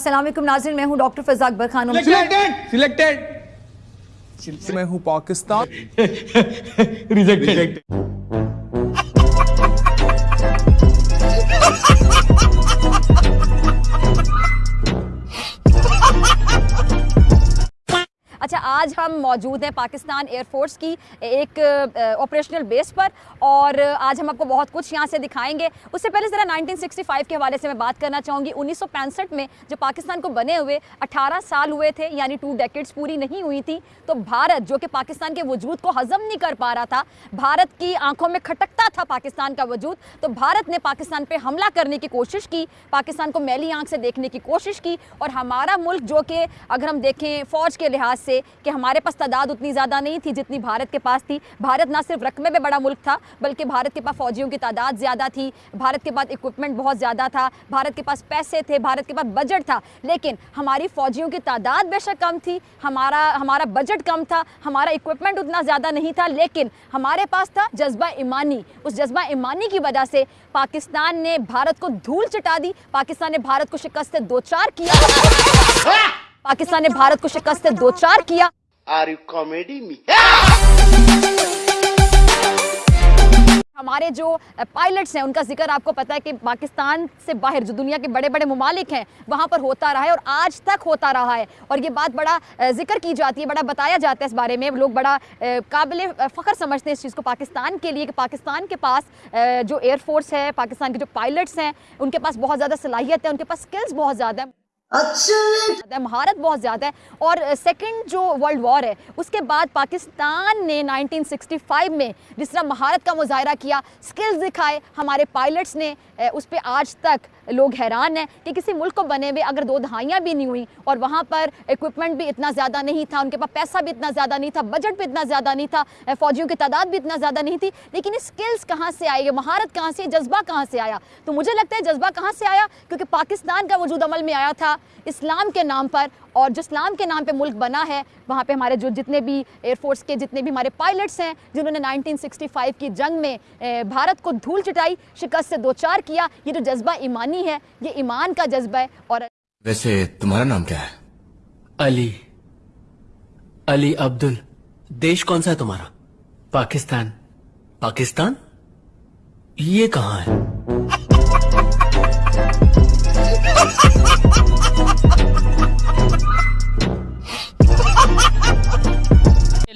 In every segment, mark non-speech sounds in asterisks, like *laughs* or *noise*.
अस्सलाम वालेकुम मैं हूँ doctor Faza Akbar Khan. Selected selected मैं हूँ पाकिस्तान। *laughs* रिजेक्टेड आज हम मौजूद हैं पाकिस्तान एयरफोर्स की एक ऑपरेशनल बेस पर और आज हम आपको बहुत कुछ यहाँ से दिखाएँगे। उससे पहले ज़रा 1965 के हवाले से मैं बात करना चाहूँगी। 1965 में जब पाकिस्तान को बने हुए 18 साल हुए थे, यानी टू डेकेड्स पूरी नहीं हुई थी तो भारत, जो कि पाकिस्तान के वजूद को हज़म नहीं कर पा रहा था, भारत की आँखों में खटकता था पाकिस्तान का वजूद तो भारत ने पाकिस्तान पर हमला करने की कोशिश की, पाकिस्तान को मैली आँख से देखने की कोशिश की और हमारा मुल्क, जो कि अगर हम देखें फ़ौज के लिहाज से कि हमारे पास तादाद उतनी ज़्यादा नहीं थी जितनी भारत के पास थी। भारत ना सिर्फ़ रकमे में बड़ा मुल्क था, बल्कि भारत के पास फ़ौजियों की तादाद ज़्यादा थी। भारत के पास इक्विपमेंट बहुत ज़्यादा था। भारत के पास पैसे थे, भारत के पास बजट था। लेकिन हमारी फ़ौजियों की तादाद बेशक कम थी, हमारा हमारा बजट कम था, हमारा इक्विपमेंट उतना ज़्यादा नहीं था, लेकिन हमारे पास था जज्बा ईमानी। उस जज्बा ईमानी की वजह से पाकिस्तान ने भारत को धूल चटा दी। पाकिस्तान ने भारत को शिकस्त दो चार किया। पाकिस्तान ने भारत को शिकस्त दो चार किया। Are you comedy me? हमारे जो पायलट्स हैं उनका ज़िक्र आपको पता है कि पाकिस्तान से बाहर जो दुनिया के बड़े बड़े ममालिक हैं वहाँ पर होता रहा है और आज तक होता रहा है। और ये बात बड़ा ज़िक्र की जाती है बड़ा बताया जाता है इस बारे में। लोग बड़ा काबिल फ़ख्र समझते हैं इस चीज़ को पाकिस्तान के लिए कि पाकिस्तान के पास जो एयरफोर्स है पाकिस्तान के जो पायलट्स हैं उनके पास बहुत ज़्यादा सलाहियत है उनके पास स्किल्स बहुत ज़्यादा है। अच्छा महारत बहुत ज़्यादा है। और सेकंड जो वर्ल्ड वॉर है, उसके बाद पाकिस्तान ने 1965 में जिस तरह महारत का मुजाहरा किया स्किल्स दिखाए हमारे पायलट्स ने उस पर आज तक लोग हैरान हैं कि किसी मुल्क को बने हुए अगर दो दहाइयाँ भी नहीं हुई और वहाँ पर इक्विपमेंट भी इतना ज़्यादा नहीं था, उनके पास पैसा भी इतना ज़्यादा नहीं था बजट भी इतना ज़्यादा नहीं था फ़ौजियों की तादाद भी इतना ज़्यादा नहीं थी, लेकिन स्किल्स कहाँ से आई महारत कहाँ से जज्बा कहाँ से आया? तो मुझे लगता है जज्बा कहाँ से आया? क्योंकि पाकिस्तान का वजूद अमल में आया था इस्लाम के नाम पर और जो इस्लाम के नाम पे मुल्क बना है वहाँ पे हमारे जो जितने भी एयरफोर्स के जितने भी हमारे पायलट्स हैं जिन्होंने 1965 की जंग में भारत को धूल चटाई शिकस्त से दो चार किया ये जो जज्बा ईमानी है ये ईमान का जज्बा है और वैसे तुम्हारा नाम क्या है? अली। अली अब्दुल। देश कौन सा है तुम्हारा? पाकिस्तान। पाकिस्तान? ये कहाँ है?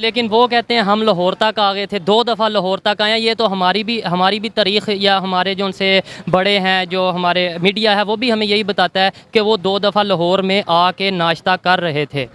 लेकिन वो कहते हैं, हम लाहौर तक आ गए थे, दो दफ़ा लाहौर तक आए ये तो हमारी भी हमारी भी तारीख या हमारे जो उनसे बड़े हैं, जो हमारे मीडिया है, वो भी हमें यही बताता है कि वो दो दफ़ा लाहौर में आके नाश्ता कर रहे थे।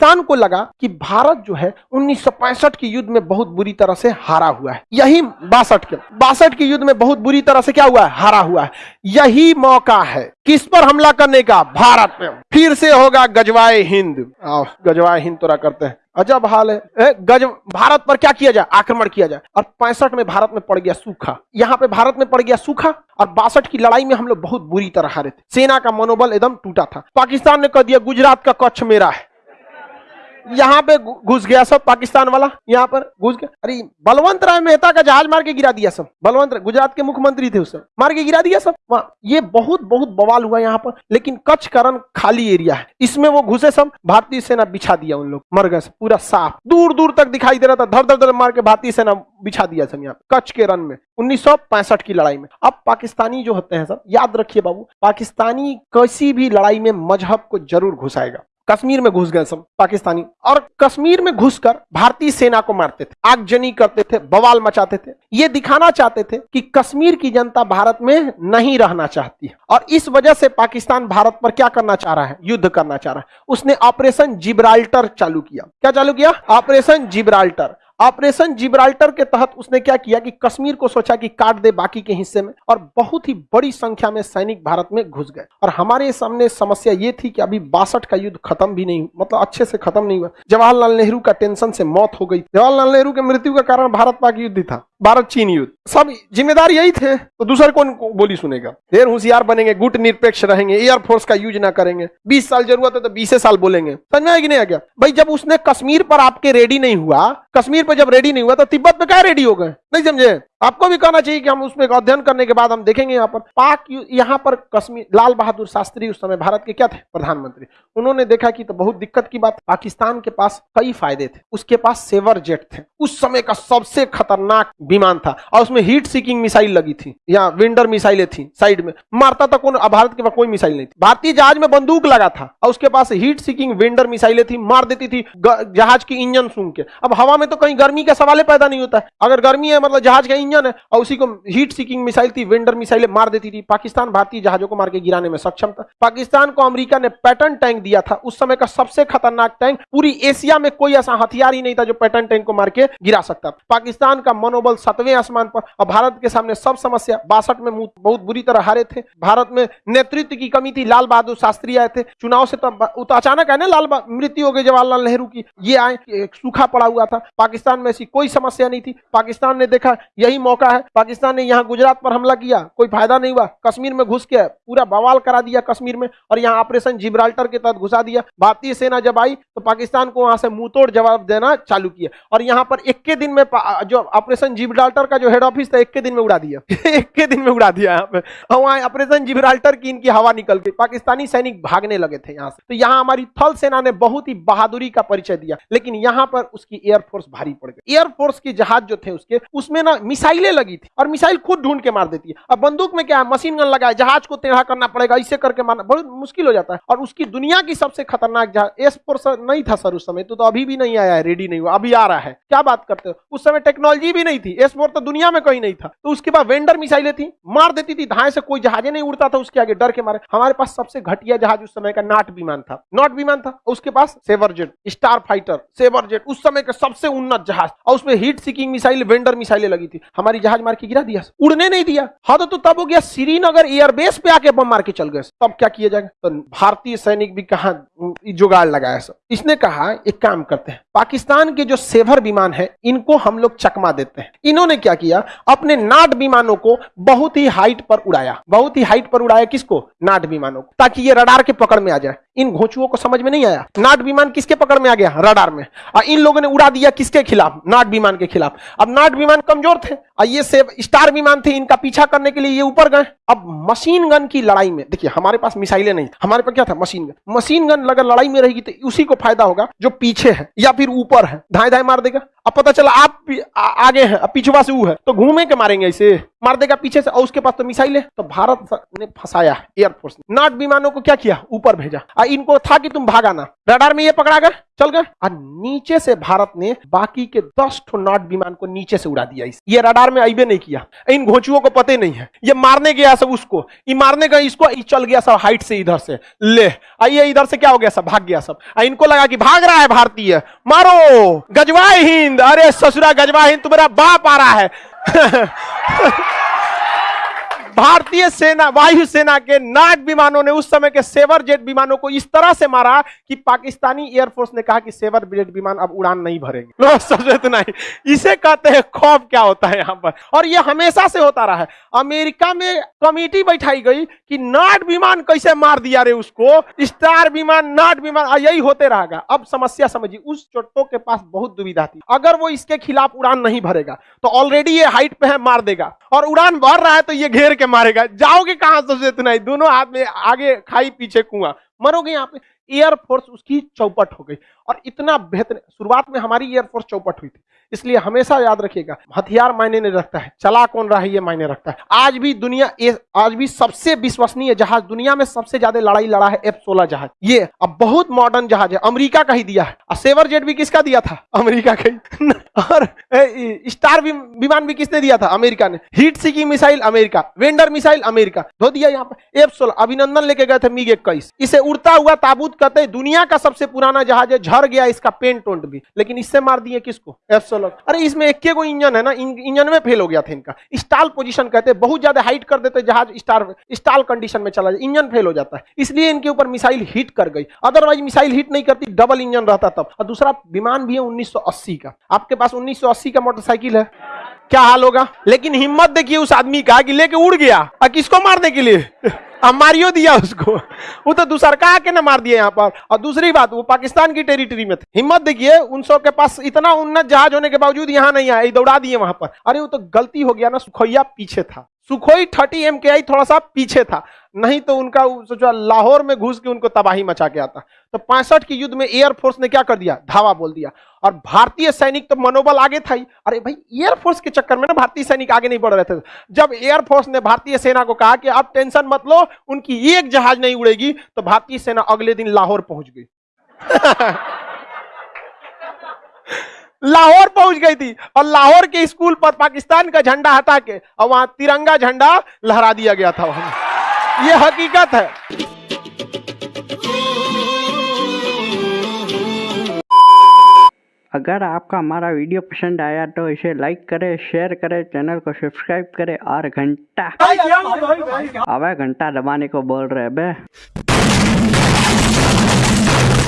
पाकिस्तान को लगा कि भारत जो है उन्नीस सौ पैंसठ के युद्ध में बहुत बुरी तरह से हारा हुआ है। यही बासठ के बासठ के युद्ध में बहुत बुरी तरह से क्या हुआ है? हारा हुआ है। यही मौका है। किस पर हमला करने का? भारत में फिर से होगा गजवाए हिंद। गजवाए हिंद तोरा करते हैं। अजब हाल है। गज भारत पर क्या किया जाए? आक्रमण किया जाए। और पैंसठ में भारत में पड़ गया सूखा। यहाँ पे भारत में पड़ गया सूखा। और बासठ की लड़ाई में हम लोग बहुत बुरी तरह हारे थे। सेना का मनोबल एकदम टूटा था। पाकिस्तान ने कह दिया, गुजरात का कच्छ मेरा है। यहाँ पे घुस गया सब, पाकिस्तान वाला, यहाँ पर घुस गया। अरे, बलवंत राय मेहता का जहाज़ मार के गिरा दिया सब। बलवंत गुजरात के मुख्यमंत्री थे उस समय, मार के गिरा दिया सब। वहाँ, ये बहुत बहुत बवाल हुआ यहाँ पर, लेकिन कच्छ करण खाली एरिया है। इसमें वो घुसे सब, भारतीय सेना बिछा दिया उन लोग, मर गए पूरा साफ़। दूर दूर तक दिखाई दे रहा था धर धर धर मार के भारतीय सेना बिछा दिया सब यहाँ कच्छ के रन में। उन्नीस सौ पैंसठ की लड़ाई में। अब पाकिस्तानी जो होते हैं सब, याद रखिए बाबू, पाकिस्तानी किसी भी लड़ाई में मज़हब को ज़रूर घुसाएगा। कश्मीर में घुस गए सब पाकिस्तानी। और कश्मीर में घुसकर भारतीय सेना को मारते थे, आगजनी करते थे, बवाल मचाते थे। ये दिखाना चाहते थे कि कश्मीर की जनता भारत में नहीं रहना चाहती है। और इस वजह से पाकिस्तान भारत पर क्या करना चाह रहा है? युद्ध करना चाह रहा है। उसने ऑपरेशन जिब्राल्टर चालू किया। क्या चालू किया? Operation Gibraltar. ऑपरेशन जिब्राल्टर के तहत उसने क्या किया कि कश्मीर को सोचा कि काट दे बाकी के हिस्से में और बहुत ही बड़ी संख्या में सैनिक भारत में घुस गए। और हमारे सामने समस्या ये थी कि अभी बासठ का युद्ध खत्म भी नहीं मतलब अच्छे से खत्म नहीं हुआ। जवाहरलाल नेहरू का टेंशन से मौत हो गई। जवाहरलाल नेहरू के मृत्यु का कारण भारत पाक युद्ध था। भारत चीन युद्ध। सब जिम्मेदार यही थे तो दूसरे कौन बोली सुनेगा? ढेर होशियार बनेंगे गुट निरपेक्ष रहेंगे एयरफोर्स का यूज़ ना करेंगे। बीस साल ज़रूरत है तो बीस साल बोलेंगे। समझ में आएगी नहीं आ गया? भाई, जब उसने कश्मीर पर आपके रेडी नहीं हुआ, कश्मीर पर जब रेडी नहीं हुआ तो तिब्बत पे क्या रेडी हो गए? नहीं समझे? आपको भी कहना चाहिए कि हम उसमें अध्ययन करने के बाद हम देखेंगे यहाँ पर। पाक यहाँ पर कश्मीर, लाल बहादुर शास्त्री उस समय भारत के क्या थे? प्रधानमंत्री। उन्होंने देखा कि तो बहुत दिक्कत की बात। पाकिस्तान के पास कई फ़ायदे थे। उसके पास सेवर जेट थे। उस समय का सबसे खतरनाक विमान था और उसमें हीट सीकिंग मिसाइल लगी थी। या विंडर मिसाइलें थी साइड में। मारता था कौन? भारत के पास कोई मिसाइल नहीं थी। भारतीय जहाज़ में बंदूक लगा था और उसके पास हीट सीकिंग विंडर मिसाइलें थी, मार देती थी जहाज़ की इंजन सूंघ के। अब हवा में तो कहीं गर्मी का सवाल पैदा नहीं होता। अगर गर्मी है मतलब जहाज़ का इंजन है और उसी को हीट सीकिंग मिसाइल थी विंडर मिसाइलें मार देती थी। पाकिस्तान भारतीय जहाजों को मार के गिराने में सक्षम था। पाकिस्तान को अमेरिका ने पैटर्न टैंक दिया था। उस समय का सबसे खतरनाक टैंक पूरी एशिया में कोई ऐसा हथियार ही नहीं था जो पैटर्न टैंक को मार के गिरा सकता पाकिस्तान का मनोबल सतवें आसमान पर और भारत के सामने सब समस्या बासठ में बहुत बुरी तरह हारे थे। भारत में नेतृत्व की कमी थी। लाल बहादुर शास्त्री आए थे। चुनाव से तो तो अचानक है ना लाल मृत्यु हो गई जवाहरलाल नेहरू की। ये आए सूखा पड़ा हुआ था। पाकिस्तान में ऐसी कोई समस्या नहीं थी। पाकिस्तान ने देखा, यही मौका है। पाकिस्तान ने यहाँ गुजरात पर हमला किया। कोई फ़ायदा नहीं हुआ। कश्मीर में घुस के पूरा बवाल करा दिया कश्मीर में और यहाँ ऑपरेशन जिब्राल्टर के तहत घुसा दिया। भारतीय सेना जब आई तो पाकिस्तान को वहाँ से मुँह तोड़ जवाब देना चालू किया और यहाँ पर एक के दिन में जो ऑपरेशन जिब्राल्टर का जो हेड ऑफ़िस था, एक के दिन में उड़ा दिया। *laughs* एक के दिन में उड़ा दिया यहाँ पे। और वहाँ ऑपरेशन जिब्राल्टर की इनकी हवा निकल गई पाकिस्तानी सैनिक भागने लगे थे यहाँ से। तो यहाँ हमारी थल सेना ने बहुत ही बहादुरी का परिचय दिया। लेकिन यहाँ पर उसकी एयरफोर्स भारी पड़ गई। एयरफोर्स की जहाज़ जो थे उसके, उसमें ना मिसाइलें लगी थी और मिसाइल खुद ढूंढ के मार देती है। अब बंदूक में क्या है? मशीन गन लगा है जहाज़ को टेढ़ा करना पड़ेगा इसे करके मारना बहुत मुश्किल हो जाता है। और उसकी दुनिया की सबसे खतरनाक जहाज़ एस फोर्स नहीं था सर उस समय तो, तो अभी भी नहीं आया है रेडी नहीं हुआ अभी आ रहा है। क्या बात करते हो? उस समय टेक्नोलॉजी भी नहीं थी एस फोर तो दुनिया में कहीं नहीं था। तो उसके बाद वेंडर मिसाइलें थी मार देती थी धाए से कोई जहाजे नहीं उड़ता था उसके आगे डर के मारे। हमारे पास सबसे घटिया जहाज़ उस समय का नाट विमान था नॉट विमान था उसके पास Sabre jet Starfighter Sabre jet उस समय का सबसे उन्नत जहाज़। और उसमें हीट सीकिंग मिसाइल वेंडर मिसाइलें लगी थी। हमारी जहाज़ मार के गिरा दिया उड़ने नहीं दिया। हाँ तो, तब हो गया श्रीनगर एयरबेस पे आके बम मार के चल गए तब क्या किया जाएगा? तो भारतीय सैनिक भी कहा जुगाड़ लगाया सब। इसने कहा एक काम करते हैं। पाकिस्तान के जो सेवर विमान है इनको हम लोग चकमा देते हैं। इन्होंने क्या किया? अपने नाट विमानों को बहुत ही हाइट पर उड़ाया। बहुत ही हाइट पर उड़ाया किसको? नाट विमानों को। ताकि ये रडार के पकड़ में आ जाए। इन घोचुओं को समझ में नहीं आया? नाट विमान किसके पकड़ में आ गया? रडार में। और इन लोगों ने उड़ा दिया किसके खिलाफ? नाट विमान के खिलाफ। अब नाट विमान कमज़ोर थे। और ये से स्टार विमान थे इनका पीछा करने के लिए ये ऊपर गए। अब मशीन गन की लड़ाई में देखिए हमारे पास मिसाइलें नहीं हमारे पास क्या था? मशीन गन मशीन गन अगर लड़ाई में रहेगी तो उसी को फ़ायदा होगा जो पीछे है या फिर ऊपर है। धाए धाए मार देगा। अब पता चला आप आ, आगे हैं अब पिछवा से है तो घूमे के मारेंगे इसे। मार देगा पीछे से और उसके पास तो मिसाइल। है तो भारत ने फंसाया एयरफोर्स ने। नाट विमानों को क्या किया? ऊपर भेजा। और इनको था कि तुम भागाना रडार में ये पकड़ा गया चल गए। और नीचे से भारत ने बाकी के दस ठो नाट विमान को नीचे से उड़ा दिया इस। ये रडार में आईबे नहीं किया। इन घोचुओं को पते नहीं है। ये मारने गया सब उसको। ये मारने गए, इसको, ये चल गया सब हाइट से इधर से। ले, आइए इधर से क्या हो गया सब? भाग गया सब। इनको लगा कि भाग रहा है भारतीय। मारो! गजवा हिंद! अरे ससुरा गजवा हिंद, तुम्हारा बाप आ रहा है। *laughs* भारतीय सेना वायु सेना के नाग विमानों ने उस समय के सेवर जेट विमानों को इस तरह से मारा कि पाकिस्तानी एयरफोर्स ने कहा कि सेवर जेट विमान अब उड़ान नहीं भरेंगे। समझे तो नहीं। इसे कहते हैं खौफ क्या होता है यहाँ पर? और ये हमेशा से होता रहा है। अमेरिका में कमेटी बैठाई गई कि नाट विमान कैसे मार दिया रे उसको? स्टार विमान नाट विमान यही होते रहेगा। अब समस्या समझिए, उस चोटों के पास बहुत दुविधा थी। अगर वो इसके खिलाफ उड़ान नहीं भरेगा तो ऑलरेडी ये हाइट पे है, मार देगा। और उड़ान भर रहा है तो ये घेर के मारेगा। जाओगे कहाँ सबसे इतना ही? दोनों हाथ में आगे खाई पीछे कुआँ। मरोगे यहाँ पे। एयरफोर्स उसकी चौपट हो गई। और इतना बेहतर शुरुआत में हमारी एयरफोर्स चौपट हुई थी। इसलिए हमेशा याद रखिएगा, हथियार मायने नहीं रखता है। चला कौन रहा है, ये मायने रखता है। आज भी दुनिया ए- आज भी सबसे विश्वसनीय जहाज़, दुनिया में सबसे ज़्यादा लड़ाई लड़ा है एफ़ सोलह जहाज़। ये अब बहुत मॉडर्न जहाज़ है। अमेरिका का ही दिया है। सेवर जेट भी किसका दिया था? अमेरिका का ही। *laughs* और स्टार विमान भी किसने दिया था? अमेरिका ने। हीट सीकिंग मिसाइल अमेरिका वेंडर मिसाइल अमेरिका धो दिया यहाँ पर एफ़ सोलह अभिनंदन लेके गए थे मिग इक्कीस। इसे उड़ता हुआ ताबूत कहते हैं दुनिया का सबसे पुराना जहाज़ है झर गया इसका पेंट टोंट भी। लेकिन इससे मार दिए किसको? एफ़ सोलह अरे इसमें एक को इंजन है ना इंजन में फेल हो गया था इनका। स्टाल पोजीशन कहते हैं बहुत ज़्यादा हाइट कर देते जहाज़ स्टार स्टाल कंडीशन में चला जाए इंजन फेल हो जाता है। इसलिए इनके ऊपर मिसाइल हिट कर गई। अदरवाइज़ मिसाइल हिट नहीं करती डबल इंजन रहता तब। और दूसरा विमान भी है 1980 का। आपके पास 1980 का मोटरसाइकिल है? क्या हाल होगा? लेकिन हिम्मत देखिए उस आदमी का कि लेके उड़ गया। और किसको मारने के लिए? अब मारियो दिया उसको। वो तो दूसर का आके ना मार दिया यहाँ पर। और दूसरी बात, वो पाकिस्तान की टेरिटरी में थे। हिम्मत देखिए, उन सब के पास इतना उन्नत जहाज़ होने के बावजूद यहाँ नहीं आया दौड़ा दिए वहाँ पर। अरे वो तो गलती हो गया ना, सुखैया पीछे था। सुखोई थर्टी एम के आई थोड़ा सा पीछे था। नहीं तो उनका सोचा लाहौर में घुस के उनको तबाही मचा के आता। तो पैंसठ के युद्ध में एयरफोर्स ने क्या कर दिया? धावा बोल दिया। और भारतीय सैनिक तो मनोबल आगे था ही। अरे भाई एयरफोर्स के चक्कर में ना भारतीय सैनिक आगे नहीं बढ़ रहे थे। जब एयरफोर्स ने भारतीय सेना को कहा कि आप टेंशन मत लो, उनकी एक जहाज़ नहीं उड़ेगी तो भारतीय सेना अगले दिन लाहौर पहुँच गई। *laughs* लाहौर पहुँच गई थी और लाहौर के स्कूल पर पाकिस्तान का झंडा हटा के और वहाँ तिरंगा झंडा लहरा दिया गया था वहाँ। ये हकीकत है। अगर आपका हमारा वीडियो पसंद आया तो इसे लाइक करें शेयर करें चैनल को सब्सक्राइब करें और घंटा अबे घंटा दबाने को बोल रहे हैं बे।